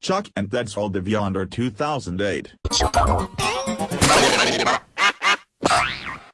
Chuck and that's all the Beyonder 2008.